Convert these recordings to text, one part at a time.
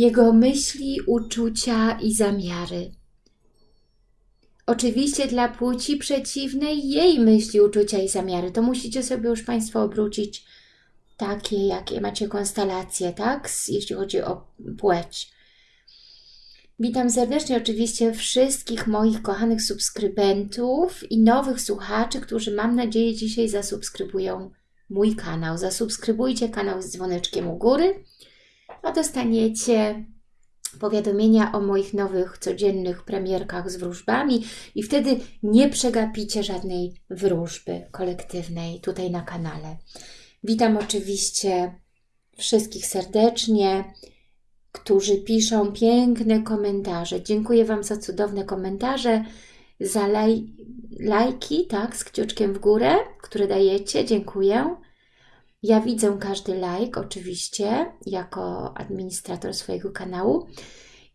jego myśli, uczucia i zamiary. Oczywiście dla płci przeciwnej jej myśli, uczucia i zamiary. To musicie sobie już Państwo obrócić takie, jakie macie konstelacje, tak? Jeśli chodzi o płeć. Witam serdecznie oczywiście wszystkich moich kochanych subskrybentów i nowych słuchaczy, którzy mam nadzieję dzisiaj zasubskrybują mój kanał. Zasubskrybujcie kanał z dzwoneczkiem u góry, a dostaniecie powiadomienia o moich nowych codziennych premierkach z wróżbami i wtedy nie przegapicie żadnej wróżby kolektywnej tutaj na kanale. Witam oczywiście wszystkich serdecznie, którzy piszą piękne komentarze. Dziękuję Wam za cudowne komentarze, za laj, lajki, tak, z kciuczkiem w górę, które dajecie. Dziękuję. Ja widzę każdy like oczywiście, jako administrator swojego kanału.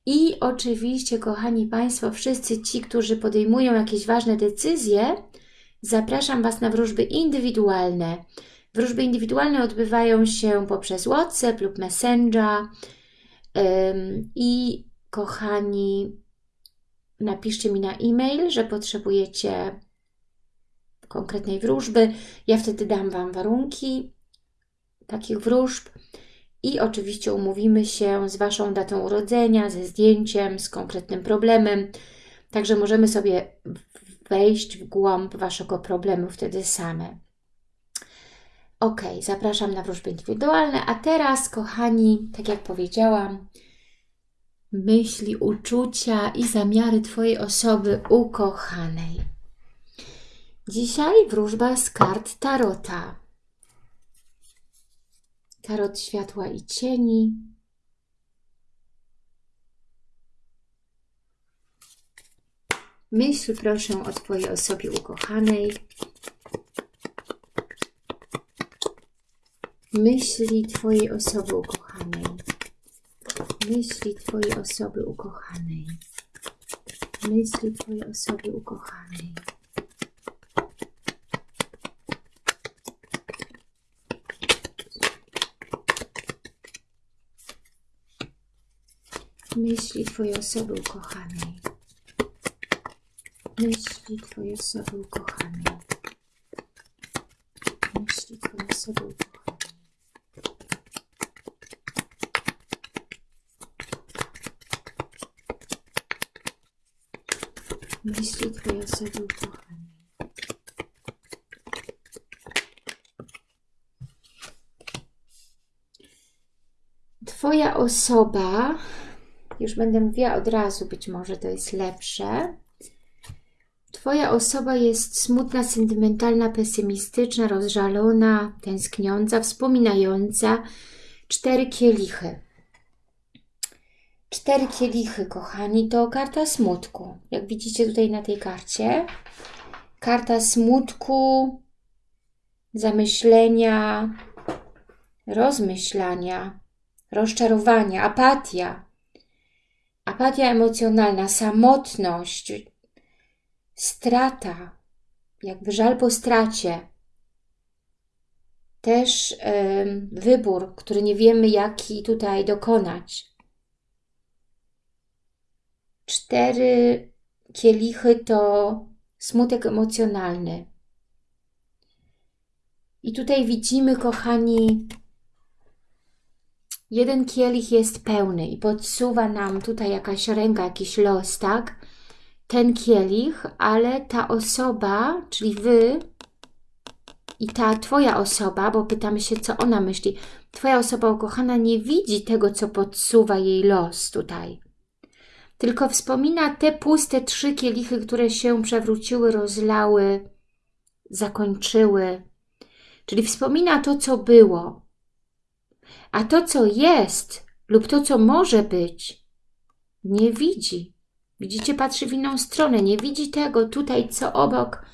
I oczywiście, kochani Państwo, wszyscy ci, którzy podejmują jakieś ważne decyzje, zapraszam Was na wróżby indywidualne. Wróżby indywidualne odbywają się poprzez WhatsApp lub Messenger. I kochani, napiszcie mi na e-mail, że potrzebujecie konkretnej wróżby. Ja wtedy dam Wam warunki takich wróżb i oczywiście umówimy się z Waszą datą urodzenia, ze zdjęciem, z konkretnym problemem. Także możemy sobie wejść w głąb Waszego problemu wtedy same. Ok, zapraszam na wróżby indywidualne, a teraz, kochani, tak jak powiedziałam, myśli, uczucia i zamiary Twojej osoby ukochanej. Dzisiaj wróżba z kart Tarota. Tarot światła i cieni. Myśl proszę o Twojej osobie ukochanej. Myśli Twojej osoby ukochanej. Myśli Twojej osoby ukochanej. Myśli Twojej osoby ukochanej. Myśli Twojej osoby ukochanej. Myśli Twojej osoby ukochanej. Myśli Twojej osoby ukochanej. Myśli Twojej osoby ukochanej. Twoja osoba już będę mówiła od razu, być może to jest lepsze. Twoja osoba jest smutna, sentymentalna, pesymistyczna, rozżalona, tęskniąca, wspominająca. Cztery kielichy. Cztery kielichy, kochani, to karta smutku. Jak widzicie tutaj na tej karcie. Karta smutku, zamyślenia, rozmyślania, rozczarowania, apatia, apatia emocjonalna, samotność, strata, jakby żal po stracie, też y, wybór, który nie wiemy jaki tutaj dokonać. Cztery kielichy to smutek emocjonalny. I tutaj widzimy, kochani, jeden kielich jest pełny i podsuwa nam tutaj jakaś ręka, jakiś los, tak? Ten kielich, ale ta osoba, czyli Wy i ta Twoja osoba, bo pytamy się, co ona myśli. Twoja osoba ukochana nie widzi tego, co podsuwa jej los tutaj. Tylko wspomina te puste trzy kielichy, które się przewróciły, rozlały, zakończyły. Czyli wspomina to, co było, a to, co jest lub to, co może być, nie widzi. Widzicie, patrzy w inną stronę, nie widzi tego tutaj, co obok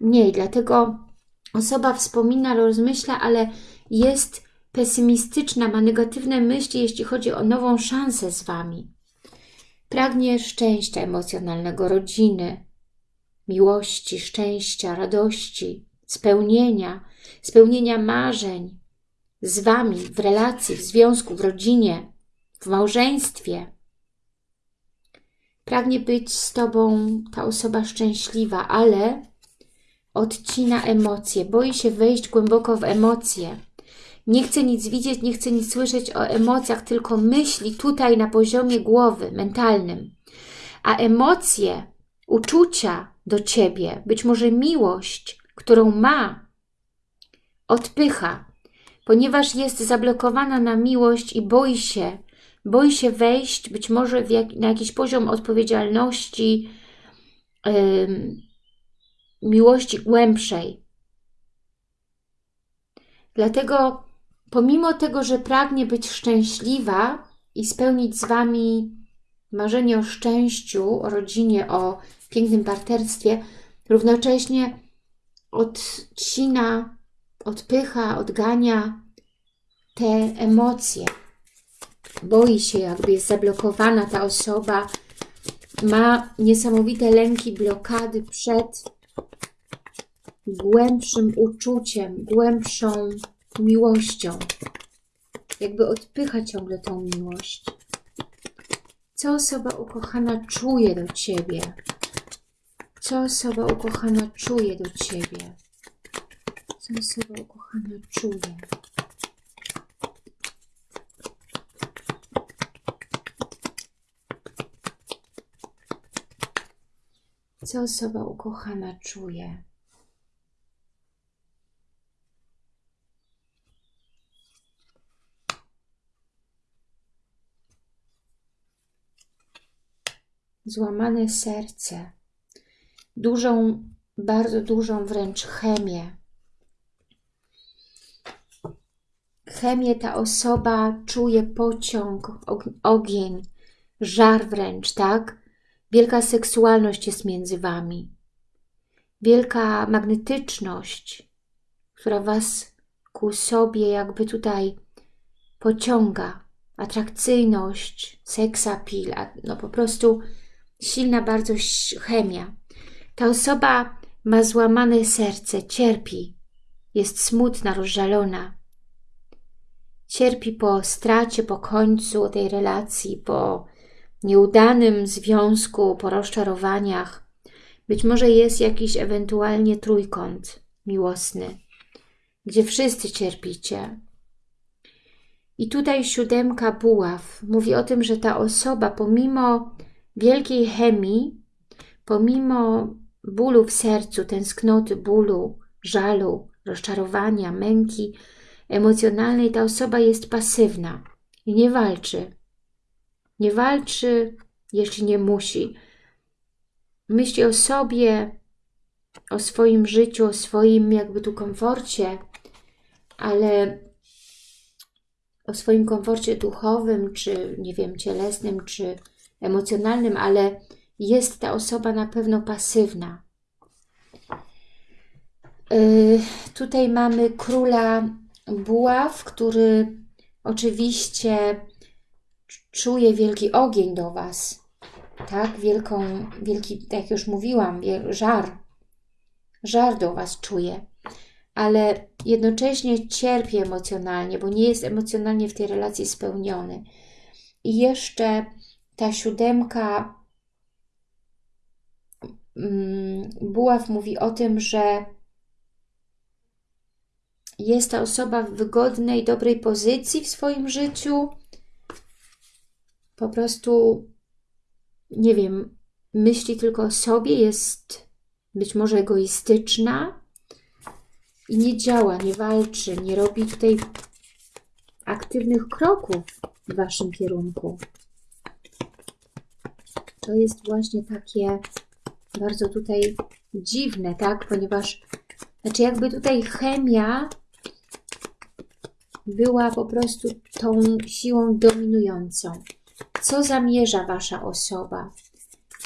niej. Dlatego osoba wspomina, rozmyśla, ale jest pesymistyczna, ma negatywne myśli, jeśli chodzi o nową szansę z Wami. Pragnie szczęścia emocjonalnego, rodziny, miłości, szczęścia, radości, spełnienia, spełnienia marzeń, z Wami, w relacji, w związku, w rodzinie, w małżeństwie. Pragnie być z Tobą ta osoba szczęśliwa, ale odcina emocje, boi się wejść głęboko w emocje. Nie chce nic widzieć, nie chce nic słyszeć o emocjach, tylko myśli tutaj na poziomie głowy, mentalnym. A emocje, uczucia do Ciebie, być może miłość, którą ma, odpycha, ponieważ jest zablokowana na miłość i boi się, boi się wejść być może jak, na jakiś poziom odpowiedzialności, yy, miłości głębszej. Dlatego pomimo tego, że pragnie być szczęśliwa i spełnić z Wami marzenie o szczęściu, o rodzinie, o pięknym partnerstwie, równocześnie odcina, odpycha, odgania te emocje. Boi się, jakby jest zablokowana ta osoba, ma niesamowite lęki, blokady przed głębszym uczuciem, głębszą miłością. Jakby odpycha ciągle tą miłość. Co osoba ukochana czuje do Ciebie? Co osoba ukochana czuje do Ciebie? Czuje? Co osoba ukochana czuje? Złamane serce, dużą, bardzo dużą wręcz chemię. Chemię ta osoba czuje pociąg, ogień, żar wręcz, tak? Wielka seksualność jest między Wami. Wielka magnetyczność, która Was ku sobie jakby tutaj pociąga. Atrakcyjność, seksapil, no po prostu silna bardzo chemia. Ta osoba ma złamane serce, cierpi, jest smutna, rozżalona. Cierpi po stracie, po końcu tej relacji, po nieudanym związku, po rozczarowaniach. Być może jest jakiś ewentualnie trójkąt miłosny, gdzie wszyscy cierpicie. I tutaj siódemka buław mówi o tym, że ta osoba pomimo wielkiej chemii, pomimo bólu w sercu, tęsknoty, bólu, żalu, rozczarowania, męki emocjonalnej, ta osoba jest pasywna i nie walczy. Nie walczy, jeśli nie musi. Myśli o sobie, o swoim życiu, o swoim jakby tu komforcie, ale o swoim komforcie duchowym, czy nie wiem, cielesnym, czy emocjonalnym, ale jest ta osoba na pewno pasywna. Yy, tutaj mamy króla buław, który oczywiście czuje wielki ogień do Was, tak? Wielką, wielki, jak już mówiłam, żar, żar do Was czuje, ale jednocześnie cierpi emocjonalnie, bo nie jest emocjonalnie w tej relacji spełniony. I jeszcze ta siódemka mm, Buław mówi o tym, że jest ta osoba w wygodnej, dobrej pozycji w swoim życiu. Po prostu, nie wiem, myśli tylko o sobie, jest być może egoistyczna i nie działa, nie walczy, nie robi tutaj aktywnych kroków w Waszym kierunku to jest właśnie takie bardzo tutaj dziwne, tak? Ponieważ, znaczy jakby tutaj chemia była po prostu tą siłą dominującą. Co zamierza Wasza osoba?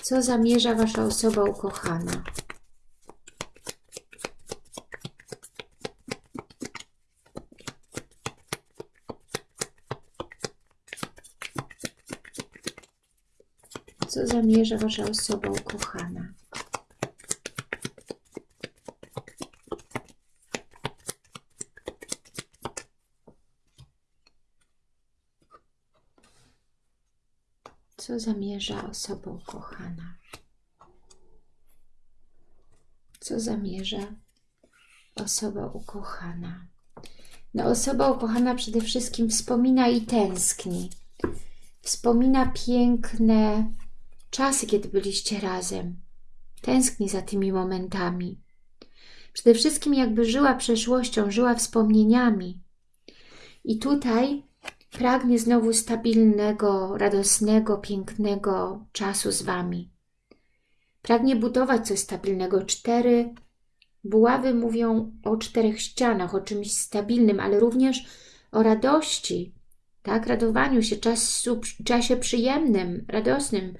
Co zamierza Wasza osoba ukochana? co zamierza Wasza osoba ukochana. Co zamierza osoba ukochana? Co zamierza osoba ukochana? No, osoba ukochana przede wszystkim wspomina i tęskni. Wspomina piękne czasy, kiedy byliście razem. Tęskni za tymi momentami. Przede wszystkim jakby żyła przeszłością, żyła wspomnieniami. I tutaj pragnie znowu stabilnego, radosnego, pięknego czasu z Wami. Pragnie budować coś stabilnego. Cztery buławy mówią o czterech ścianach, o czymś stabilnym, ale również o radości, tak? Radowaniu się, czasu, czasie przyjemnym, radosnym,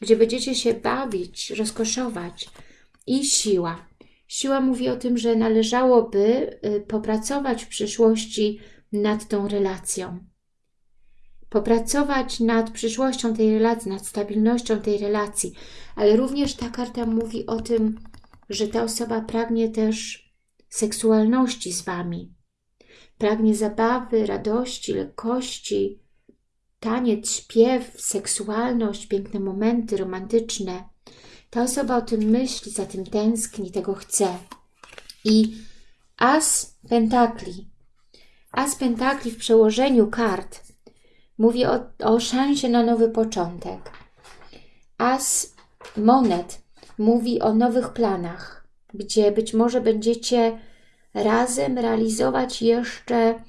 gdzie będziecie się bawić, rozkoszować. I siła. Siła mówi o tym, że należałoby y, popracować w przyszłości nad tą relacją. Popracować nad przyszłością tej relacji, nad stabilnością tej relacji, ale również ta karta mówi o tym, że ta osoba pragnie też seksualności z Wami. Pragnie zabawy, radości, lekkości, taniec, śpiew, seksualność, piękne momenty romantyczne. Ta osoba o tym myśli, za tym tęskni, tego chce. I As Pentakli. As Pentakli w przełożeniu kart mówi o, o szansie na nowy początek. As Monet mówi o nowych planach, gdzie być może będziecie razem realizować jeszcze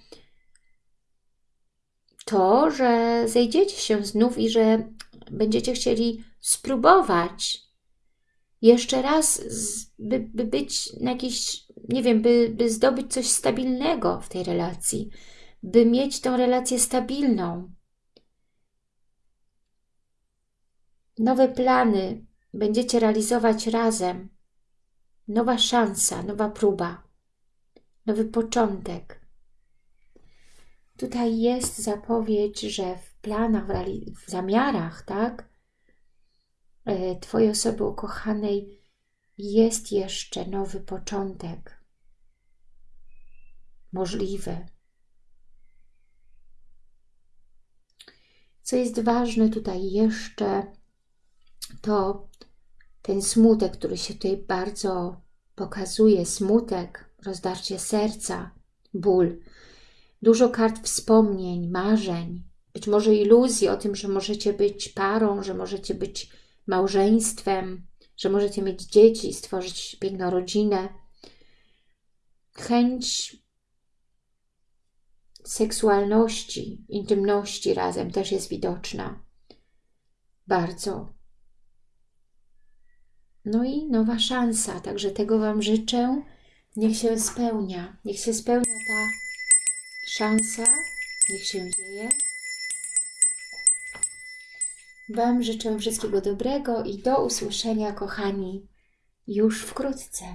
to, że zejdziecie się znów i że będziecie chcieli spróbować jeszcze raz, by, by być na jakiś, nie wiem, by, by zdobyć coś stabilnego w tej relacji, by mieć tą relację stabilną. Nowe plany będziecie realizować razem. Nowa szansa, nowa próba, nowy początek. Tutaj jest zapowiedź, że w planach, w zamiarach, tak, e, Twojej osoby ukochanej jest jeszcze nowy początek. Możliwy. Co jest ważne tutaj jeszcze, to ten smutek, który się tutaj bardzo pokazuje, smutek, rozdarcie serca, ból, dużo kart wspomnień, marzeń, być może iluzji o tym, że możecie być parą, że możecie być małżeństwem, że możecie mieć dzieci, stworzyć piękną rodzinę. Chęć seksualności, intymności razem też jest widoczna. Bardzo. No i nowa szansa, także tego Wam życzę. Niech się spełnia, niech się spełnia ta szansa, niech się dzieje. Wam życzę wszystkiego dobrego i do usłyszenia, kochani, już wkrótce.